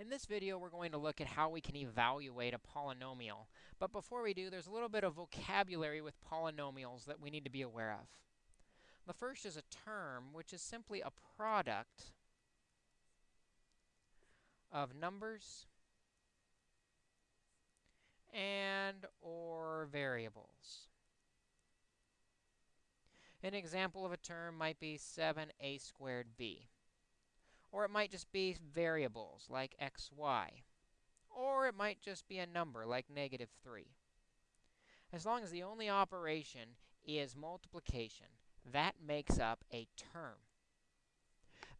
In this video, we're going to look at how we can evaluate a polynomial. But before we do, there's a little bit of vocabulary with polynomials that we need to be aware of. The first is a term, which is simply a product of numbers and or variables. An example of a term might be 7a squared b. Or it might just be variables like x, y. Or it might just be a number like negative 3. As long as the only operation is multiplication, that makes up a term.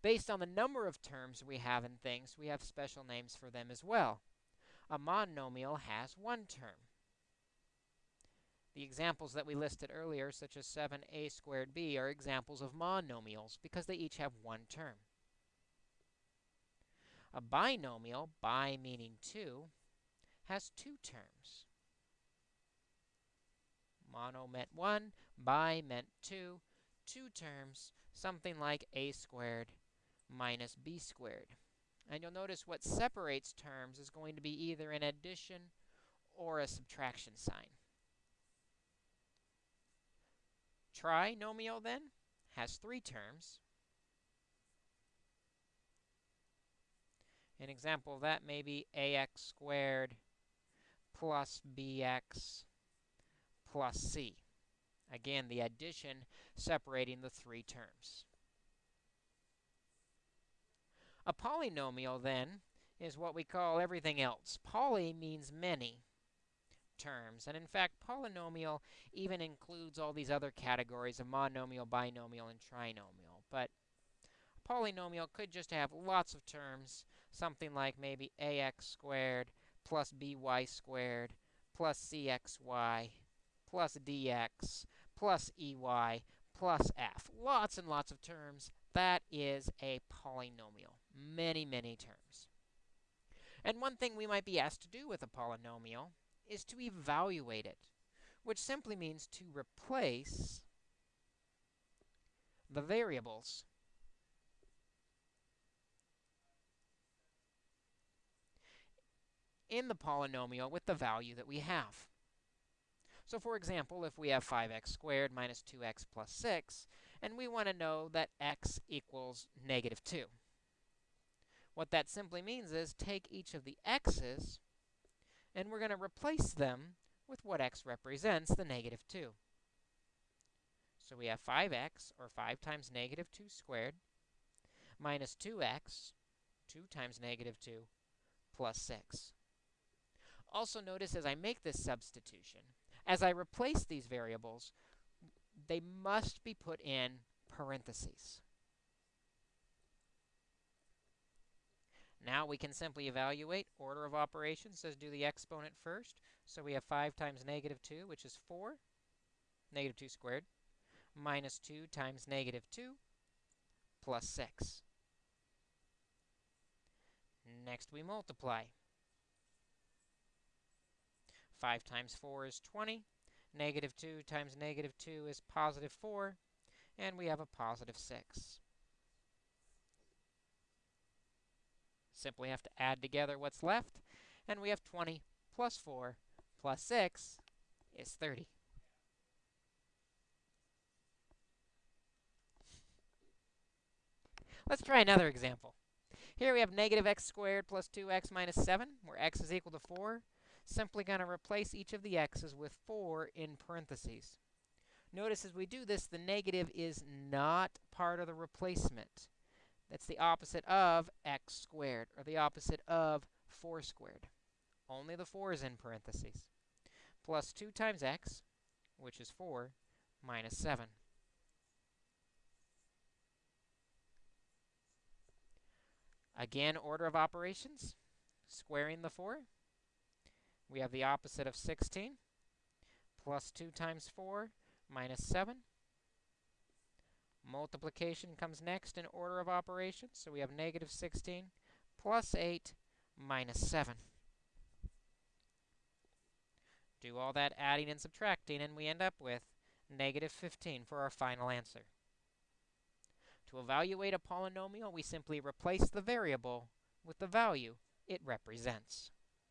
Based on the number of terms we have in things, we have special names for them as well. A monomial has one term. The examples that we listed earlier, such as 7a squared b, are examples of monomials because they each have one term. A binomial, bi meaning two, has two terms. Mono meant one, bi meant two, two terms, something like a squared minus b squared. And you'll notice what separates terms is going to be either an addition or a subtraction sign. Trinomial, then, has three terms. An example of that may be ax squared plus bx plus c. Again, the addition separating the three terms. A polynomial, then, is what we call everything else. Poly means many terms. And in fact, polynomial even includes all these other categories of monomial, binomial, and trinomial. But polynomial could just have lots of terms, something like maybe ax squared plus by squared plus cxy plus dx plus ey plus f. Lots and lots of terms. That is a polynomial. Many, many terms. And one thing we might be asked to do with a polynomial is to evaluate it, which simply means to replace the variables in the polynomial with the value that we have. So for example, if we have 5x squared minus 2x plus 6, and we want to know that x equals negative 2. What that simply means is take each of the x's and we're going to replace them with what x represents, the negative 2. So we have 5x, or 5 times negative 2 squared, minus 2x, 2 times negative 2, plus 6. Also notice as I make this substitution, as I replace these variables, they must be put in parentheses. Now we can simply evaluate order of operations. Says do the exponent first. So we have 5 times negative 2, which is 4, negative 2 squared, minus 2 times negative 2, plus 6. Next we multiply. 5 times 4 is 20. Negative 2 times negative 2 is positive 4. And we have a positive 6. Simply have to add together what's left, and we have 20 plus 4 plus 6 is 30. Let's try another example. Here we have negative x squared plus 2x minus 7, where x is equal to 4. Simply going to replace each of the x's with 4 in parentheses. Notice as we do this, the negative is not part of the replacement. That's the opposite of x squared, or the opposite of 4 squared. Only the 4 is in parentheses. Plus 2 times x, which is 4, minus 7. Again, order of operations, squaring the 4. We have the opposite of 16, plus 2 times 4, minus 7. Multiplication comes next in order of operations. So we have negative 16 plus 8 minus 7. Do all that adding and subtracting, and we end up with negative 15 for our final answer. To evaluate a polynomial, we simply replace the variable with the value it represents.